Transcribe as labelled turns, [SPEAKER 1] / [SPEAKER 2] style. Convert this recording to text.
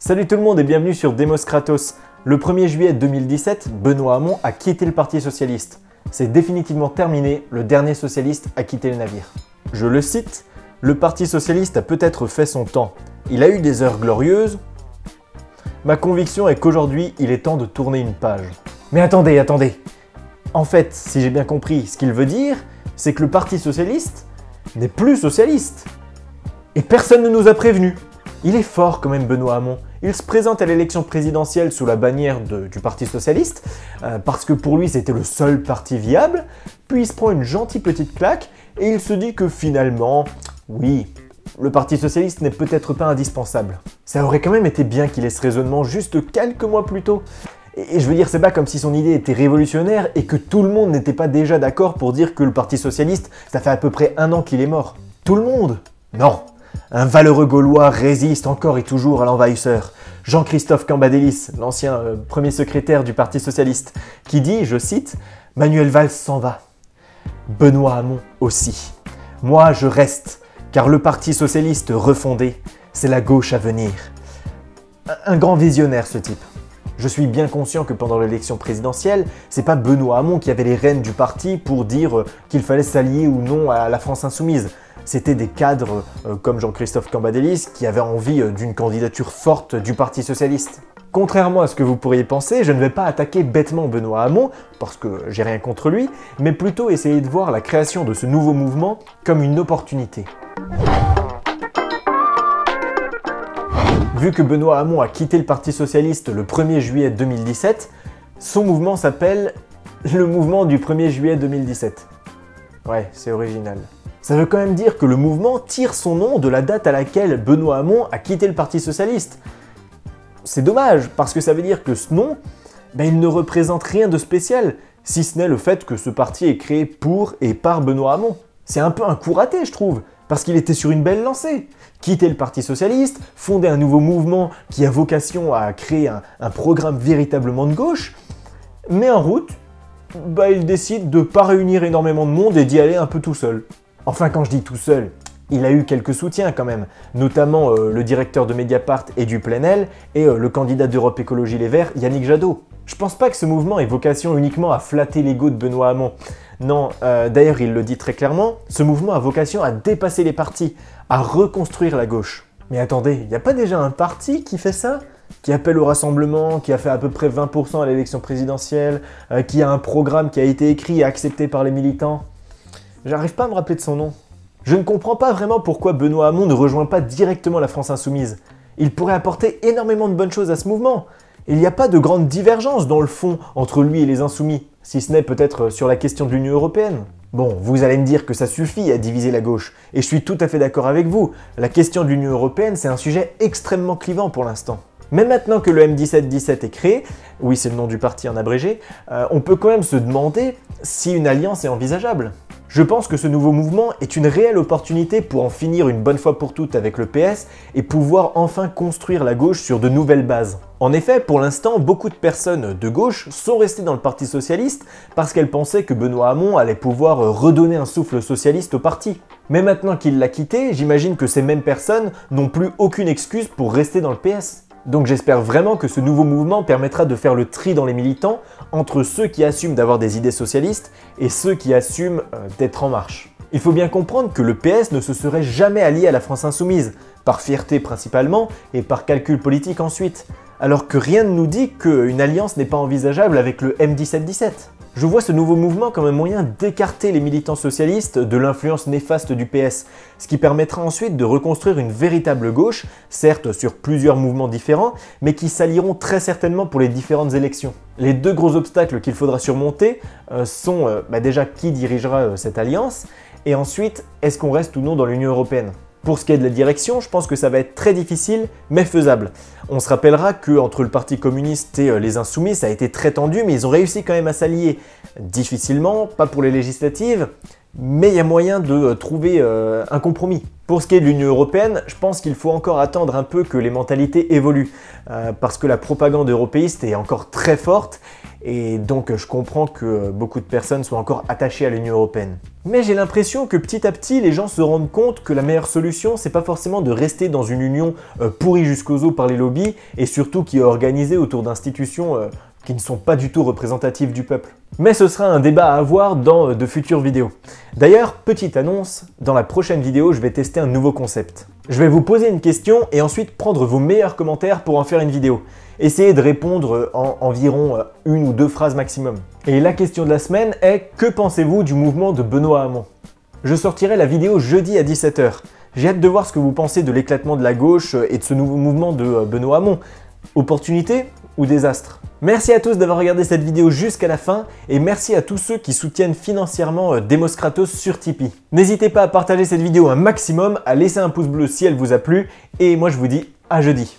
[SPEAKER 1] Salut tout le monde et bienvenue sur Demos Kratos. Le 1er juillet 2017, Benoît Hamon a quitté le Parti Socialiste. C'est définitivement terminé, le dernier socialiste a quitté le navire. Je le cite, le Parti Socialiste a peut-être fait son temps. Il a eu des heures glorieuses. Ma conviction est qu'aujourd'hui, il est temps de tourner une page. Mais attendez, attendez. En fait, si j'ai bien compris, ce qu'il veut dire, c'est que le Parti Socialiste n'est plus socialiste. Et personne ne nous a prévenus. Il est fort quand même Benoît Hamon. Il se présente à l'élection présidentielle sous la bannière du Parti Socialiste, euh, parce que pour lui c'était le seul parti viable, puis il se prend une gentille petite claque, et il se dit que finalement, oui, le Parti Socialiste n'est peut-être pas indispensable. Ça aurait quand même été bien qu'il ait ce raisonnement juste quelques mois plus tôt. Et je veux dire, c'est pas comme si son idée était révolutionnaire et que tout le monde n'était pas déjà d'accord pour dire que le Parti Socialiste, ça fait à peu près un an qu'il est mort. Tout le monde? Non un valeureux Gaulois résiste encore et toujours à l'envahisseur. Jean-Christophe Cambadélis, l'ancien euh, premier secrétaire du Parti Socialiste, qui dit, je cite, Manuel Valls s'en va. Benoît Hamon aussi. Moi, je reste, car le Parti Socialiste refondé, c'est la gauche à venir. Un grand visionnaire, ce type. Je suis bien conscient que pendant l'élection présidentielle, c'est pas Benoît Hamon qui avait les rênes du parti pour dire euh, qu'il fallait s'allier ou non à la France insoumise c'était des cadres euh, comme Jean-Christophe Cambadélis qui avaient envie euh, d'une candidature forte du Parti Socialiste. Contrairement à ce que vous pourriez penser, je ne vais pas attaquer bêtement Benoît Hamon, parce que j'ai rien contre lui, mais plutôt essayer de voir la création de ce nouveau mouvement comme une opportunité. Vu que Benoît Hamon a quitté le Parti Socialiste le 1er juillet 2017, son mouvement s'appelle le mouvement du 1er juillet 2017. Ouais, c'est original. Ça veut quand même dire que le mouvement tire son nom de la date à laquelle Benoît Hamon a quitté le Parti Socialiste. C'est dommage, parce que ça veut dire que ce nom, ben, il ne représente rien de spécial, si ce n'est le fait que ce parti est créé pour et par Benoît Hamon. C'est un peu un coup raté, je trouve, parce qu'il était sur une belle lancée. Quitter le Parti Socialiste, fonder un nouveau mouvement qui a vocation à créer un, programme véritablement de gauche, mais en route, bah, il décide de ne pas réunir énormément de monde et d'y aller un peu tout seul. Enfin, quand je dis tout seul, il a eu quelques soutiens quand même, notamment euh, le directeur de Mediapart et du Plenel et euh, le candidat d'Europe Écologie Les Verts, Yannick Jadot. Je pense pas que ce mouvement ait vocation uniquement à flatter l'ego de Benoît Hamon. Non, euh, d'ailleurs il le dit très clairement, ce mouvement a vocation à dépasser les partis, à reconstruire la gauche. Mais attendez, il n'y a pas déjà un parti qui fait ça? Qui appelle au rassemblement, qui a fait à peu près 20% à l'élection présidentielle, qui a un programme qui a été écrit et accepté par les militants? J'arrive pas à me rappeler de son nom. Je ne comprends pas vraiment pourquoi Benoît Hamon ne rejoint pas directement la France Insoumise. Il pourrait apporter énormément de bonnes choses à ce mouvement. Il n'y a pas de grande divergence dans le fond entre lui et les Insoumis, si ce n'est peut-être sur la question de l'Union Européenne. Bon, vous allez me dire que ça suffit à diviser la gauche, et je suis tout à fait d'accord avec vous. La question de l'Union Européenne, c'est un sujet extrêmement clivant pour l'instant. Mais maintenant que le M1717 est créé, oui c'est le nom du parti en abrégé, euh, on peut quand même se demander si une alliance est envisageable. Je pense que ce nouveau mouvement est une réelle opportunité pour en finir une bonne fois pour toutes avec le PS et pouvoir enfin construire la gauche sur de nouvelles bases. En effet, pour l'instant, beaucoup de personnes de gauche sont restées dans le Parti Socialiste parce qu'elles pensaient que Benoît Hamon allait pouvoir redonner un souffle socialiste au parti. Mais maintenant qu'il l'a quitté, j'imagine que ces mêmes personnes n'ont plus aucune excuse pour rester dans le PS. Donc j'espère vraiment que ce nouveau mouvement permettra de faire le tri dans les militants entre ceux qui assument d'avoir des idées socialistes et ceux qui assument euh, d'être en marche. Il faut bien comprendre que le PS ne se serait jamais allié à la France insoumise, par fierté principalement et par calcul politique ensuite, alors que rien ne nous dit qu'une alliance n'est pas envisageable avec le M1717. Je vois ce nouveau mouvement comme un moyen d'écarter les militants socialistes de l'influence néfaste du PS, ce qui permettra ensuite de reconstruire une véritable gauche, certes sur plusieurs mouvements différents, mais qui s'allieront très certainement pour les différentes élections. Les deux gros obstacles qu'il faudra surmonter euh, sont euh, bah déjà qui dirigera euh, cette alliance, et ensuite est-ce qu'on reste ou non dans l'Union Européenne? Pour ce qui est de la direction, je pense que ça va être très difficile, mais faisable. On se rappellera que entre le Parti communiste et euh, les Insoumis, ça a été très tendu, mais ils ont réussi quand même à s'allier. Difficilement, pas pour les législatives, mais il y a moyen de euh, trouver euh, un compromis. Pour ce qui est de l'Union Européenne, je pense qu'il faut encore attendre un peu que les mentalités évoluent, parce que la propagande européiste est encore très forte, et donc je comprends que beaucoup de personnes soient encore attachées à l'Union Européenne. Mais j'ai l'impression que petit à petit, les gens se rendent compte que la meilleure solution, c'est pas forcément de rester dans une union euh, pourrie jusqu'aux os par les lobbies, et surtout qui est organisée autour d'institutions euh, qui ne sont pas du tout représentatives du peuple. Mais ce sera un débat à avoir dans euh, de futures vidéos. D'ailleurs, petite annonce, dans la prochaine vidéo, je vais tester un nouveau concept. Je vais vous poser une question et ensuite prendre vos meilleurs commentaires pour en faire une vidéo. Essayez de répondre en environ une ou deux phrases maximum. Et la question de la semaine est que pensez-vous du mouvement de Benoît Hamon? Je sortirai la vidéo jeudi à 17h. J'ai hâte de voir ce que vous pensez de l'éclatement de la gauche et de ce nouveau mouvement de euh, Benoît Hamon. Opportunité? Ou désastre Merci à tous d'avoir regardé cette vidéo jusqu'à la fin et merci à tous ceux qui soutiennent financièrement euh, Demos Kratos sur Tipeee. N'hésitez pas à partager cette vidéo un maximum, à laisser un pouce bleu si elle vous a plu et moi je vous dis à jeudi.